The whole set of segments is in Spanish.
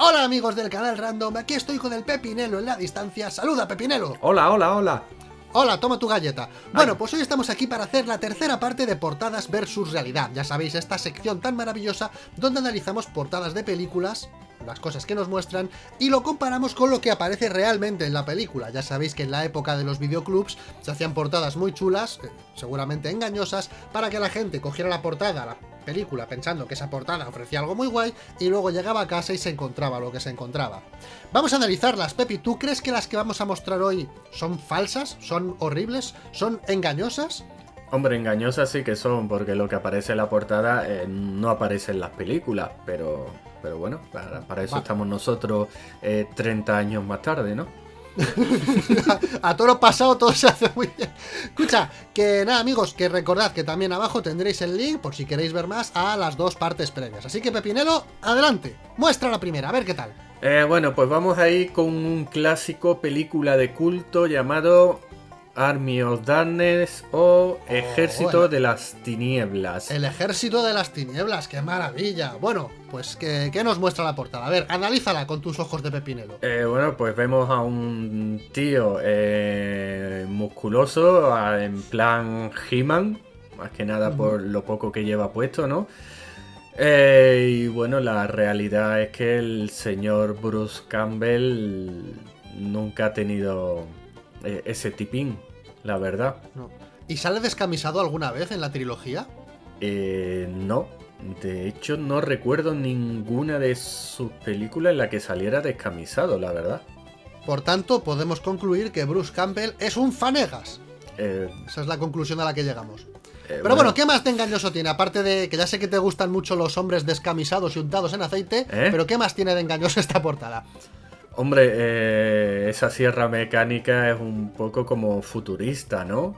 Hola amigos del canal Random, aquí estoy con el Pepinelo en la distancia. ¡Saluda, Pepinelo! Hola, hola, hola. Hola, toma tu galleta. Bueno, pues hoy estamos aquí para hacer la tercera parte de portadas versus realidad. Ya sabéis, esta sección tan maravillosa donde analizamos portadas de películas, las cosas que nos muestran, y lo comparamos con lo que aparece realmente en la película. Ya sabéis que en la época de los videoclubs se hacían portadas muy chulas, eh, seguramente engañosas, para que la gente cogiera la portada, la película, pensando que esa portada ofrecía algo muy guay, y luego llegaba a casa y se encontraba lo que se encontraba. Vamos a analizarlas, Pepi. ¿Tú crees que las que vamos a mostrar hoy son falsas? ¿Son horribles? ¿Son engañosas? Hombre, engañosas sí que son, porque lo que aparece en la portada eh, no aparece en las películas, pero, pero bueno, para, para eso estamos nosotros eh, 30 años más tarde, ¿no? a todo lo pasado todo se hace muy bien. Escucha, que nada amigos, que recordad que también abajo tendréis el link, por si queréis ver más, a las dos partes previas. Así que Pepinelo, adelante, muestra la primera, a ver qué tal. Eh, bueno, pues vamos a ir con un clásico película de culto llamado Army of Darkness o Ejército bueno. de las Tinieblas. El ejército de las tinieblas, qué maravilla. Bueno, pues ¿qué, qué nos muestra la portada? A ver, analízala con tus ojos de Pepinelo. Eh, bueno, pues vemos a un tío eh, musculoso, en plan He-Man, más que nada por lo poco que lleva puesto, ¿no? Eh, y bueno, la realidad es que el señor Bruce Campbell nunca ha tenido eh, ese tipín, la verdad. No. ¿Y sale descamisado alguna vez en la trilogía? Eh, no, de hecho no recuerdo ninguna de sus películas en la que saliera descamisado, la verdad. Por tanto, podemos concluir que Bruce Campbell es un fanegas. Eh, Esa es la conclusión a la que llegamos. eh, Pero bueno, ¿qué más de engañoso tiene? Aparte de que ya sé que te gustan mucho los hombres descamisados y untados en aceite, ¿Eh? pero ¿qué más tiene de engañoso esta portada? Hombre, eh, esa sierra mecánica es un poco como futurista, ¿no?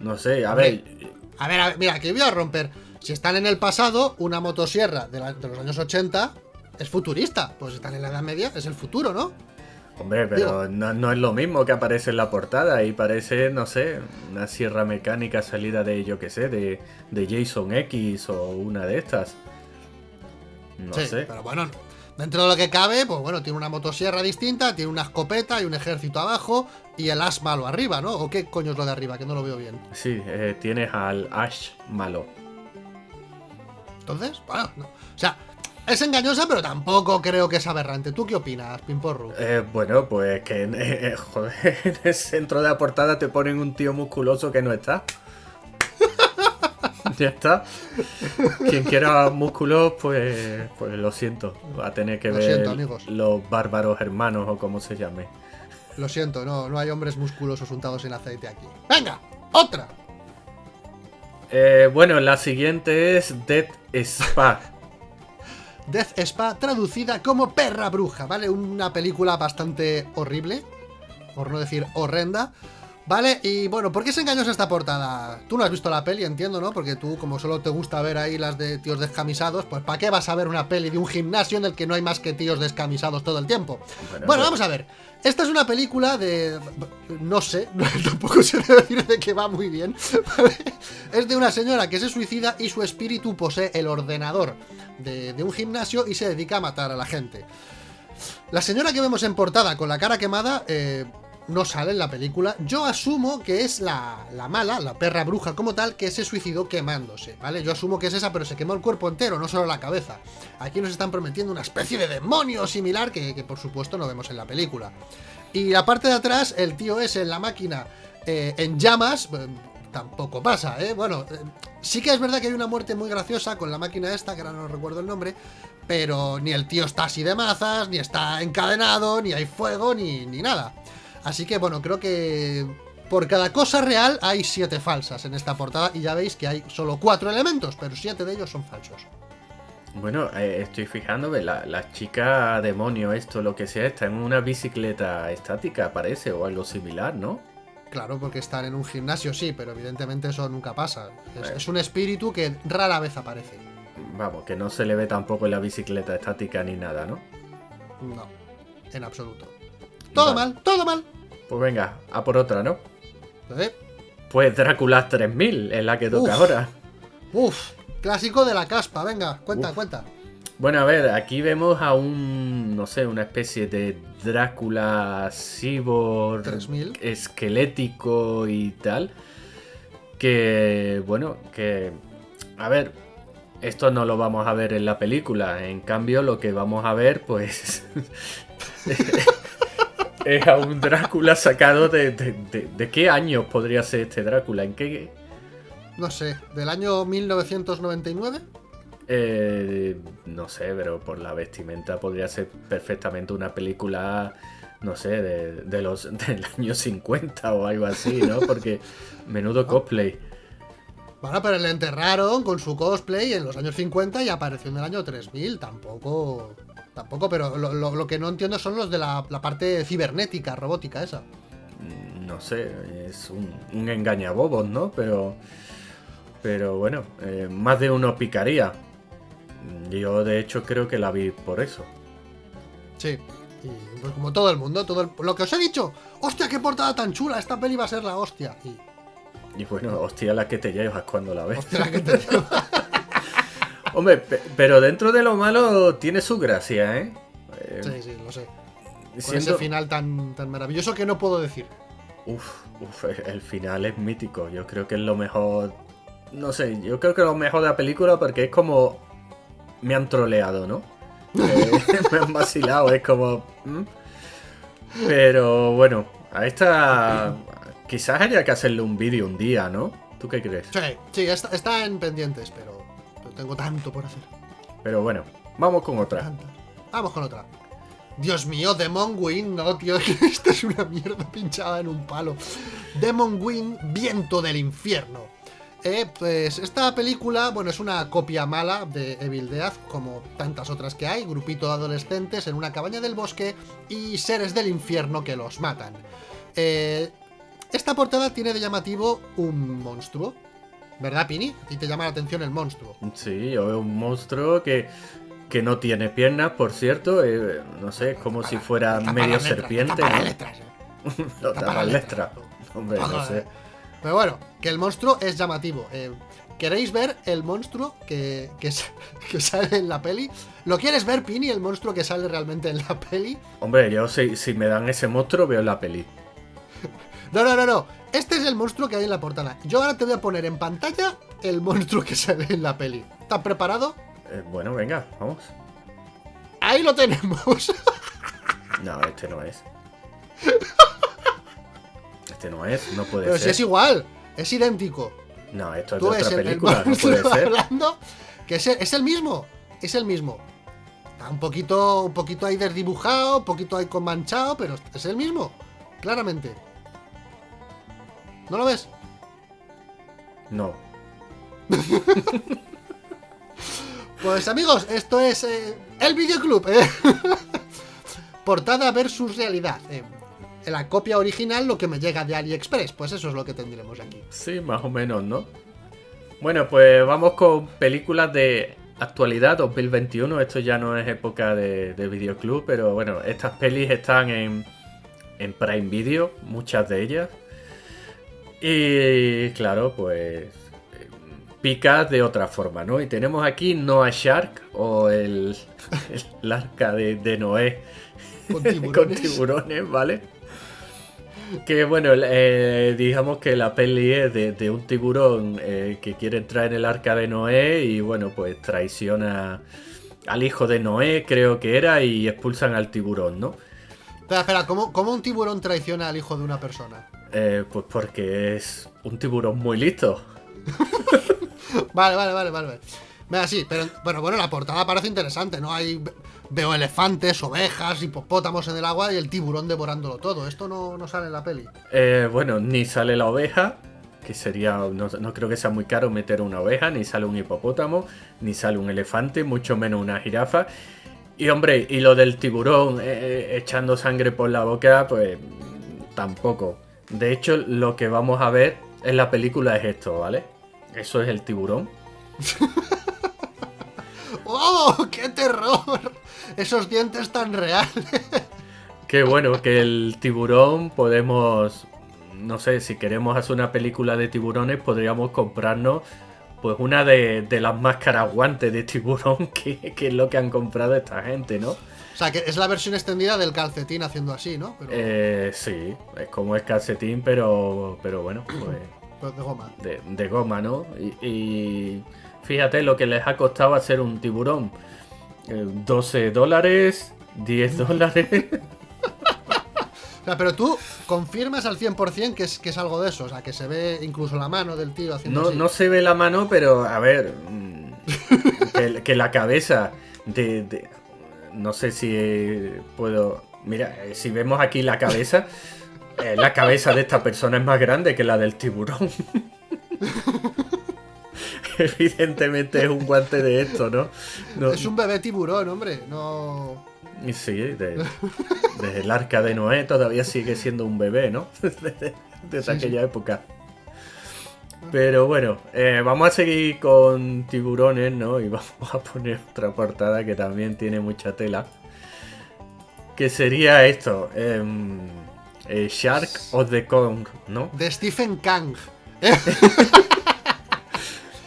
No sé, a Hombre. ver. A ver, a ver, mira, que voy a romper. Si están en el pasado, una motosierra de, la- de los años 80 es futurista. Pues están en la Edad Media, es el futuro, ¿no? Hombre, pero no, no es lo mismo que aparece en la portada. Ahí parece, no sé, una sierra mecánica salida de, yo qué sé, de, de Jason X o una de estas. No sí, sé. pero bueno, dentro de lo que cabe, pues bueno, tiene una motosierra distinta, tiene una escopeta y un ejército abajo y el as malo arriba, ¿no? ¿O qué coño es lo de arriba? Que no lo veo bien. Sí, eh, tienes al Ash malo. Entonces, bueno, no. o sea, es engañosa, pero tampoco creo que es aberrante. ¿Tú qué opinas, Pimporru? Eh, bueno, pues que en, eh, joder, en el centro de la portada te ponen un tío musculoso que no está. ya está. Quien quiera músculos, pues, pues lo siento. Va a tener que Lo ver siento, los bárbaros hermanos o como se llame. Lo siento, no, no hay hombres musculosos untados en aceite aquí. ¡Venga! ¡Otra! Eh, bueno, la siguiente es Dead Spa. Death Spa, traducida como perra bruja, ¿vale? Una película bastante horrible, por no decir horrenda, ¿vale? Y bueno, ¿por qué es engañosa esta portada? Tú no has visto la peli, entiendo, ¿no? Porque tú, como solo te gusta ver ahí las de tíos descamisados, pues ¿para qué vas a ver una peli de un gimnasio en el que no hay más que tíos descamisados todo el tiempo? Bueno, Bueno, pues- vamos a ver. Esta es una película de... No sé, tampoco se debe decir de que va muy bien. ¿vale? Es de una señora que se suicida y su espíritu posee el ordenador de, de un gimnasio y se dedica a matar a la gente. La señora que vemos en portada con la cara quemada eh, no sale en la película. Yo asumo que es la, la mala, la perra bruja como tal, que se suicidó quemándose, ¿vale? Yo asumo que es esa, pero se quemó el cuerpo entero, no solo la cabeza. Aquí nos están prometiendo una especie de demonio similar que, que por supuesto no vemos en la película. Y la parte de atrás, el tío es en la máquina eh, en llamas. eh, tampoco pasa, ¿eh? Bueno, eh, sí que es verdad que hay una muerte muy graciosa con la máquina esta, que ahora no recuerdo el nombre, pero ni el tío está así de mazas, ni está encadenado, ni hay fuego, ni, ni nada. Así que bueno, creo que por cada cosa real hay siete falsas en esta portada y ya veis que hay solo cuatro elementos, pero siete de ellos son falsos. Bueno, eh, estoy fijándome, la, la chica demonio, esto, lo que sea, está en una bicicleta estática, parece, o algo similar, ¿no? Claro, porque están en un gimnasio, sí, pero evidentemente eso nunca pasa. Es, Eh. es un espíritu que rara vez aparece. Vamos, que no se le ve tampoco en la bicicleta estática ni nada, ¿no? No, en absoluto. Todo Vale. mal, todo mal. Pues venga, a por otra, ¿no? ¿Eh? Pues Drácula 3000 es la que toca Uf. ahora. Uf, clásico de la caspa, venga, cuenta, Uf. cuenta. Bueno, a ver, aquí vemos a un, no sé, una especie de Drácula cyborg 3000. esquelético y tal. Que, bueno, que, a ver, esto no lo vamos a ver en la película. En cambio, lo que vamos a ver, pues, es a un Drácula sacado de, de, de- ¿de qué año podría ser este Drácula? ¿En qué, No sé, del año 1999. Eh, no sé, pero por la vestimenta podría ser perfectamente una película, no sé, de, de los del año 50 o algo así, ¿no? Porque menudo cosplay. Bueno, pero le enterraron con su cosplay en los años 50 y apareció en el año 3000. Tampoco. Tampoco, pero lo, lo- lo que no entiendo son los de la, la parte cibernética, robótica esa. Mm, No sé, es un, un engañabobos, ¿no? Pero, pero bueno, eh, más de uno picaría. Yo de hecho creo que la vi por eso. Sí. Y pues como todo el mundo, todo el- lo que os he dicho. ¡Hostia, qué portada tan chula! Esta peli va a ser la hostia. Y. Y bueno, hostia la que te llevas cuando la ves. Hostia, la que te digo. Hombre, pe- pero dentro de lo malo tiene su gracia, ¿eh? Eh, Sí, sí, lo sé. Con siendo- ese final tan, tan maravilloso que no puedo decir. Uf, uf, el final es mítico. Yo creo que es lo mejor. No sé, yo creo que lo mejor de la película porque es como. Me han troleado, ¿no? Eh, me han vacilado, es como. ¿mm? Pero bueno, a esta. Quizás haya que hacerle un vídeo un día, ¿no? ¿Tú qué crees? Sí, sí, está, está en pendientes, pero tengo tanto por hacer. Pero bueno, vamos con otra. Vamos con otra. Dios mío, Demon Wing, no, tío, esta es una mierda pinchada en un palo. Demon Wing, Viento del Infierno. Eh, pues esta película, bueno, es una copia mala de Evil Death, como tantas otras que hay, grupito de adolescentes en una cabaña del bosque y seres del infierno que los matan. Eh, esta portada tiene de llamativo un monstruo, ¿verdad, Pini? A ti te llama la atención el monstruo. Sí, yo veo un monstruo que, que no tiene piernas, por cierto. eh, no sé, es como si fuera medio letras, serpiente. las ¿no? letras, eh. Letras. Hombre, no sé. Pero bueno, que el monstruo es llamativo. Eh, ¿Queréis ver el monstruo que, que, que sale en la peli? ¿Lo quieres ver, Pini, el monstruo que sale realmente en la peli? Hombre, yo si, si me dan ese monstruo veo la peli. No, no, no, no. Este es el monstruo que hay en la portada. Yo ahora te voy a poner en pantalla el monstruo que sale en la peli. ¿Estás preparado? Eh, bueno, venga, vamos. Ahí lo tenemos. No, este no es. Este no es, no puede Pero si ser. es igual, es idéntico. No, esto es de Tú ves otra el, el película, no puede ser. hablando, que es el, es el mismo, es el mismo. Está un poquito, un poquito ahí desdibujado, un poquito ahí con manchado, pero es el mismo, claramente. ¿No lo ves? No. Pues amigos, esto es eh, el videoclub. ¿eh? Portada versus realidad. eh. En la copia original lo que me llega de AliExpress, pues eso es lo que tendremos aquí. Sí, más o menos, ¿no? Bueno, pues vamos con películas de actualidad 2021. Esto ya no es época de, de videoclub, pero bueno, estas pelis están en, en Prime Video, muchas de ellas. Y claro, pues eh, pica de otra forma, ¿no? Y tenemos aquí Noah Shark o el, el arca de, de Noé Con con tiburones. tiburones, ¿vale? Que bueno, eh, digamos que la peli es de, de un tiburón eh, que quiere entrar en el arca de Noé y bueno, pues traiciona al hijo de Noé, creo que era, y expulsan al tiburón, ¿no? Espera, espera, ¿cómo, cómo un tiburón traiciona al hijo de una persona? Eh, pues porque es un tiburón muy listo. Vale, vale, vale, vale. Venga, sí, pero bueno, bueno, la portada parece interesante, ¿no? Hay, veo elefantes, ovejas, hipopótamos en el agua y el tiburón devorándolo todo. Esto no, no sale en la peli. Eh, bueno, ni sale la oveja, que sería, no, no creo que sea muy caro meter una oveja, ni sale un hipopótamo, ni sale un elefante, mucho menos una jirafa. Y hombre, y lo del tiburón eh, eh, echando sangre por la boca, pues tampoco. De hecho, lo que vamos a ver en la película es esto, ¿vale? Eso es el tiburón. ¡Oh, qué terror! Esos dientes tan reales. Qué bueno que el tiburón podemos, no sé, si queremos hacer una película de tiburones, podríamos comprarnos pues una de, de las máscaras guantes de tiburón que, que es lo que han comprado esta gente, ¿no? O sea, que es la versión extendida del calcetín haciendo así, ¿no? Pero, Eh, sí, es como el calcetín, pero, pero bueno, pues pero de goma. de, de goma, ¿no? Y, y fíjate lo que les ha costado hacer un tiburón. Eh, 12 dólares, 10 dólares. O sea, pero tú confirmas al 100% que es, que es algo de eso. O sea, que se ve incluso la mano del tío haciendo No, así. no se ve la mano, pero a ver, mm, que, que la cabeza de, de- No sé si puedo... Mira, eh, si vemos aquí la cabeza, eh, la cabeza de esta persona es más grande que la del tiburón. Evidentemente es un guante de esto, ¿no? No- Es un bebé tiburón, hombre. No. Y Sí, de- desde el arca de Noé todavía sigue siendo un bebé, ¿no? Desde, desde Sí, aquella época. Pero bueno, eh, vamos a seguir con tiburones, ¿no? Y vamos a poner otra portada que también tiene mucha tela. Que sería esto: em, eh, Shark of the Kong, ¿no? De Stephen Kang.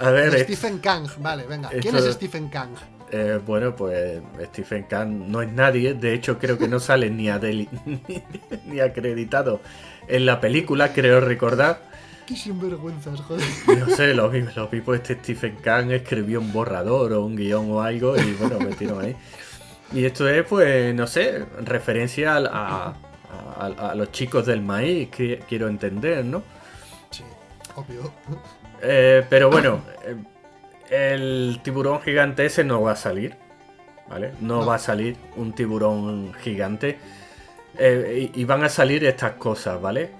A ver, De eh, Stephen Kang. Vale, venga. ¿Quién Esto- es Stephen Kang? Eh, bueno, pues Stephen Kang no es nadie. De hecho, creo que no sale ni, adeli- ni acreditado en la película, creo recordar. Qué sinvergüenzas, joder. No sé, lo vi, lo vi, pues este Stephen Kang escribió un borrador o un guion o algo y bueno, metieron ahí. Y esto es, pues, no sé, referencia a, a- a los chicos del maíz, que quiero entender, ¿no? Sí, obvio. Eh, pero bueno, eh, el tiburón gigante ese no va a salir, ¿vale? No, No. va a salir un tiburón gigante. Eh, y, y van a salir estas cosas, ¿vale?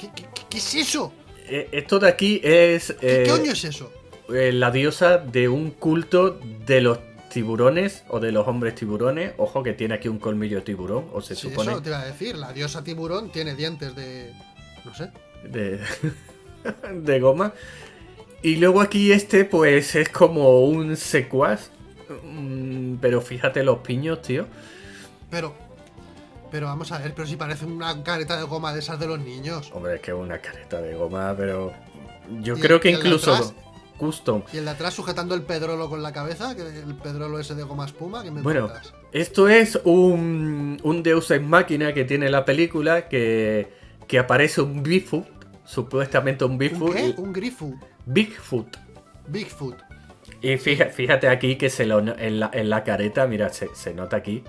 ¿Qué, qué- qué- qué es eso? Eh, esto de aquí es... ¿Qué eh, coño es eso? la diosa de un culto de los tiburones o de los hombres tiburones. Ojo que tiene aquí un colmillo de tiburón, o se Sí, supone. eso te iba a decir. La diosa tiburón tiene dientes de. No sé. De, de goma. Y luego aquí este, pues es como un secuaz. Mm, Pero fíjate los piños, tío. Pero. Pero vamos a ver, pero si parece una careta de goma de esas de los niños. Hombre, es que es una careta de goma, pero. Yo ¿Y- creo que el incluso. atrás? Custom. Y el de atrás sujetando el pedrolo con la cabeza, que el pedrolo ese de goma espuma, que me Bueno? Esto es un, un Deus Ex Máquina que tiene la película que, que aparece un Bigfoot, supuestamente un ¿Un Bigfoot. qué? y- Un grifu. Bigfoot. Bigfoot. Y fíjate, fíjate aquí que se lo, en, la, en la careta, mira, se, se nota aquí.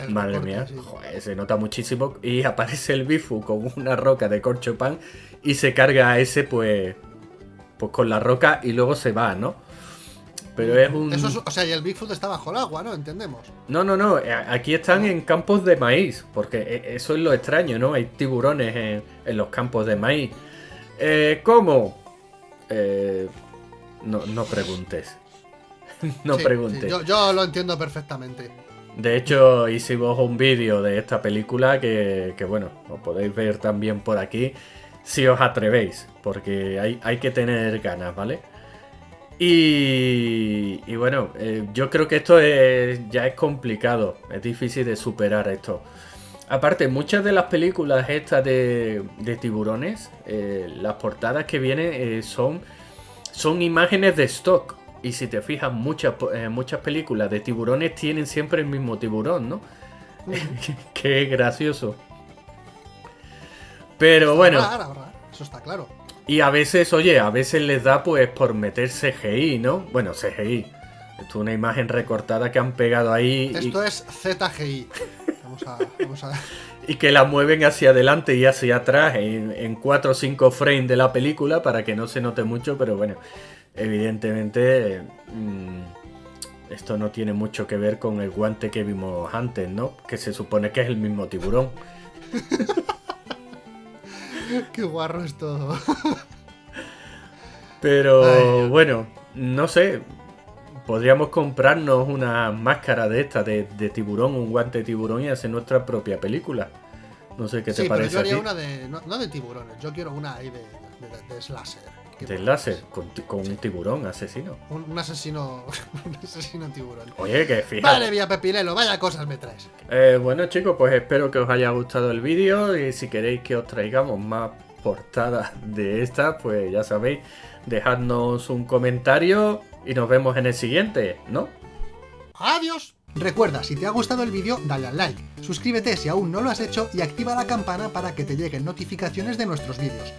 El Madre recorte, mía, sí. joder, se nota muchísimo. Y aparece el Bigfoot con una roca de corcho pan y se carga a ese, pues, pues con la roca y luego se va, ¿no? Pero es un. Eso es- o sea, y el Bigfoot está bajo el agua, ¿no? Entendemos. No, no, no. eh, Aquí están en campos de maíz. Porque eh, eso es lo extraño, ¿no? Hay tiburones en, en los campos de maíz. Eh, ¿Cómo? Eh, no, no preguntes. no Sí, preguntes. sí, yo, yo lo entiendo perfectamente. De hecho, hicimos un vídeo de esta película que, que, bueno, lo podéis ver también por aquí. Si os atrevéis. Porque hay, hay que tener ganas, ¿vale? Y, y bueno, eh, yo creo que esto es- ya es complicado, es difícil de superar esto. Aparte, muchas de las películas estas de, de tiburones, eh, las portadas que vienen eh, son, son imágenes de stock. Y si te fijas, muchas, eh, muchas películas de tiburones tienen siempre el mismo tiburón, ¿no? que es gracioso. Pero bueno. Eso está claro. Y a veces, oye, a veces les da pues por meter CGI, ¿no? Bueno, CGI. Esto es una imagen recortada que han pegado ahí y, Esto es ZGI. Vamos a. Vamos a... y que la mueven hacia adelante y hacia atrás en, 4 o 5 frames de la película para que no se note mucho, pero bueno, evidentemente mm, esto no tiene mucho que ver con el guante que vimos antes, ¿no? Que se supone que es el mismo tiburón. Qué guarro es todo. Pero Ay. bueno, no sé. Podríamos comprarnos una máscara de esta, de, de tiburón, un guante de tiburón y hacer nuestra propia película. No sé qué te sí, pero parece yo a haría ti. una de. No, no de tiburones, yo quiero una ahí de, de, de slasher. Mola. láser, con, con un tiburón asesino. Un, un asesino. un asesino tiburón. Oye, que fíjate. Vale, Vía Pepinelo, vaya cosas me traes. Eh, bueno chicos, pues espero que os haya gustado el vídeo y si queréis que os traigamos más portada de esta, pues ya sabéis, dejadnos un comentario y nos vemos en el siguiente, ¿no? ¡Adiós! Recuerda, si te ha gustado el vídeo, dale al like, suscríbete si aún no lo has hecho y activa la campana para que te lleguen notificaciones de nuestros vídeos.